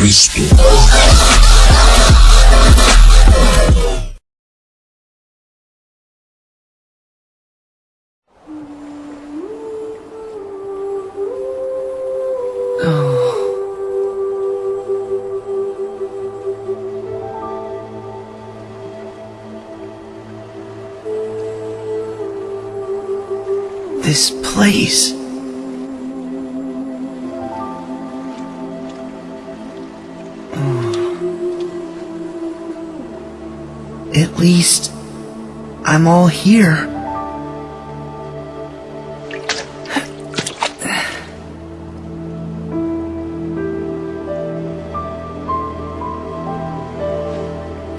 Cristo. This place. At least I'm all here.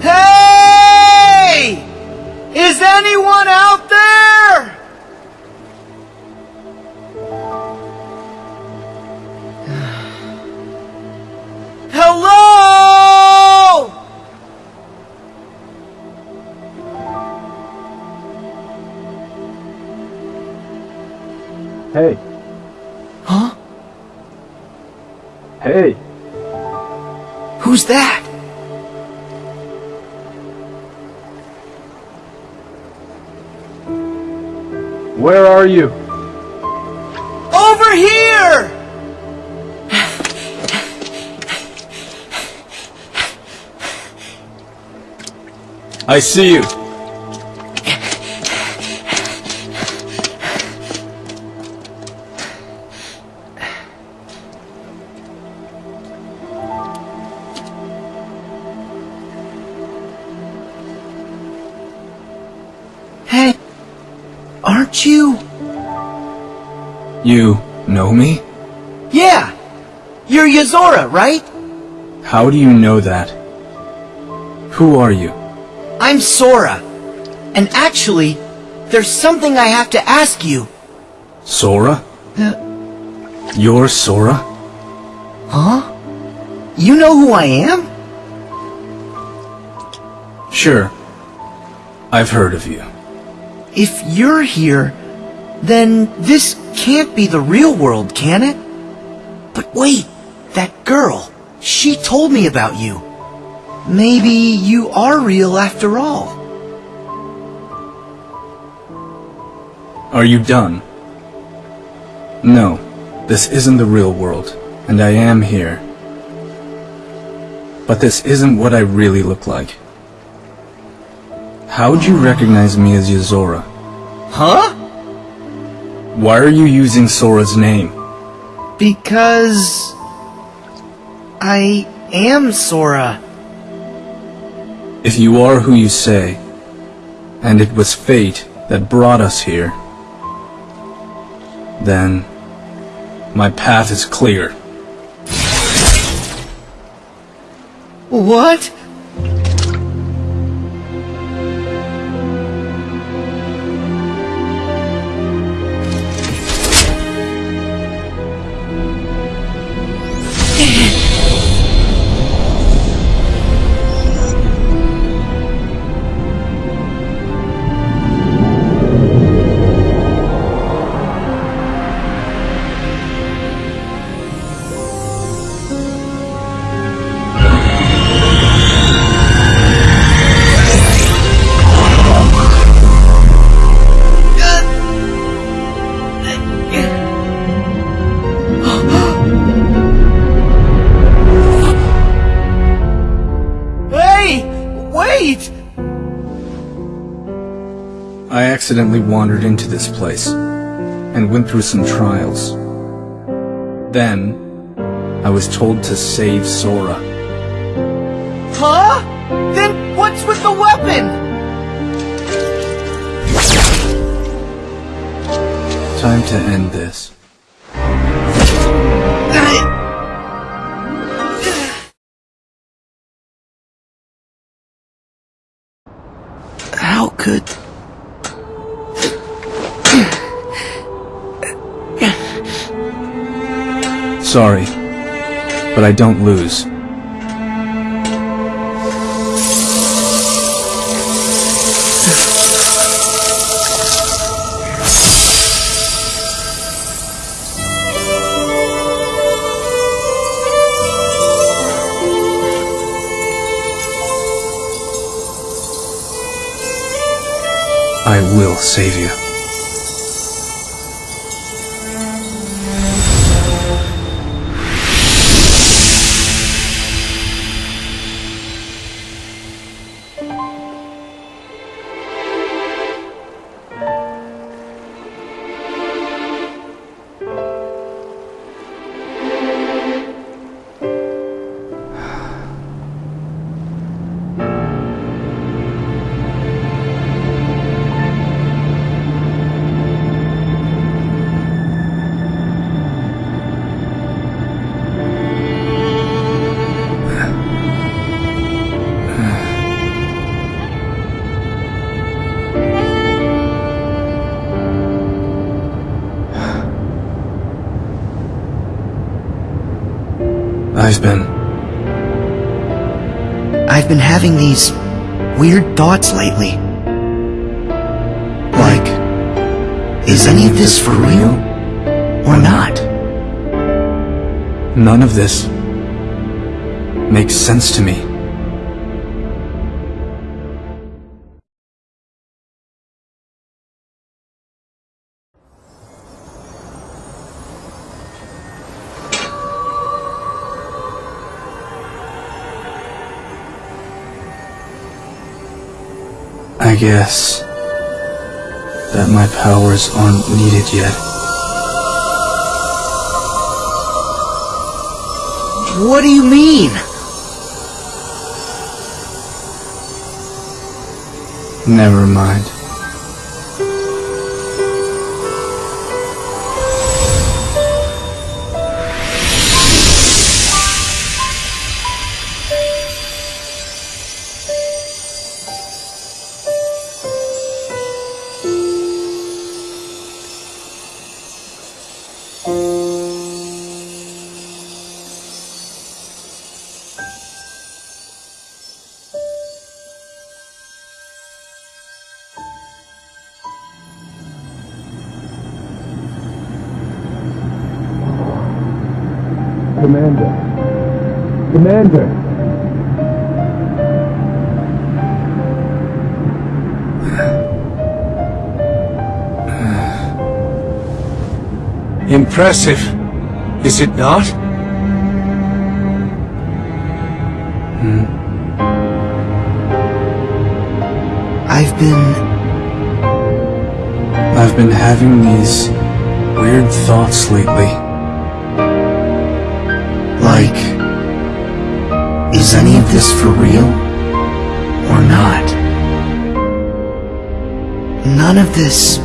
Hey! Is anyone out Hey, Huh? hey, Who's that? where are you? Over here! I see you. Aren't you? You know me? Yeah, you're Yozora, right? How do you know that? Who are you? I'm Sora. And actually, there's something I have to ask you. Sora? Uh, You're Sora? huh? You know who I am? Sure. I've heard of you. If you're here, then this can't be the real world, can it? But wait, that girl, she told me about you. Maybe you are real after all. Are you done? No, this isn't the real world, and I am here. But this isn't what I really look like. How'd you recognize me as Yozora? Huh? Why are you using Sora's name? Because... I am Sora. If you are who you say, and it was fate that brought us here, then my path is clear. What? Accidentally wandered into this place, and went through some trials. Then, I was told to save Sora. Huh? Then what's with the weapon? Time to end this. How could... sorry, but I don't lose. I will save you. I've been. I've been having these weird thoughts lately. Like, Is any of this for real? Or not? none of this makes sense to me. I guess that my powers aren't needed yet. What do you mean? Never mind. Commander. Commander. Impressive, is it not? Hmm. I've been... I've been having these weird thoughts lately. Is any of this for real? Or not? None of this...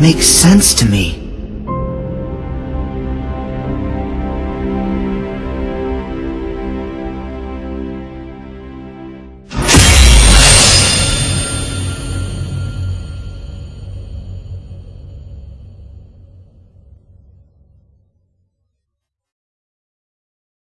makes sense to me.